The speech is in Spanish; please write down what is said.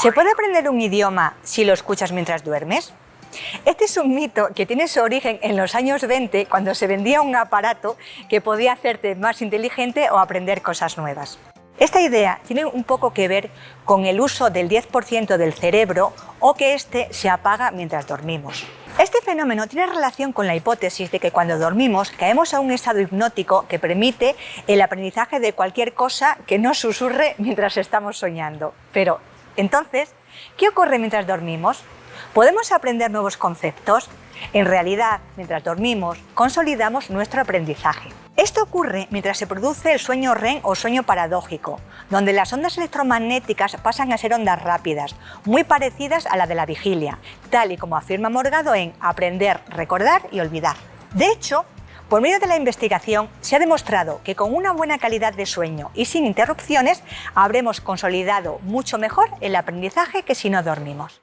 ¿Se puede aprender un idioma si lo escuchas mientras duermes? Este es un mito que tiene su origen en los años 20 cuando se vendía un aparato que podía hacerte más inteligente o aprender cosas nuevas. Esta idea tiene un poco que ver con el uso del 10% del cerebro o que éste se apaga mientras dormimos. Este fenómeno tiene relación con la hipótesis de que cuando dormimos caemos a un estado hipnótico que permite el aprendizaje de cualquier cosa que no susurre mientras estamos soñando. Pero, entonces, ¿qué ocurre mientras dormimos? ¿Podemos aprender nuevos conceptos? En realidad, mientras dormimos, consolidamos nuestro aprendizaje. Esto ocurre mientras se produce el sueño REM o sueño paradójico, donde las ondas electromagnéticas pasan a ser ondas rápidas, muy parecidas a la de la vigilia, tal y como afirma Morgado en Aprender, Recordar y Olvidar. De hecho, por medio de la investigación se ha demostrado que con una buena calidad de sueño y sin interrupciones habremos consolidado mucho mejor el aprendizaje que si no dormimos.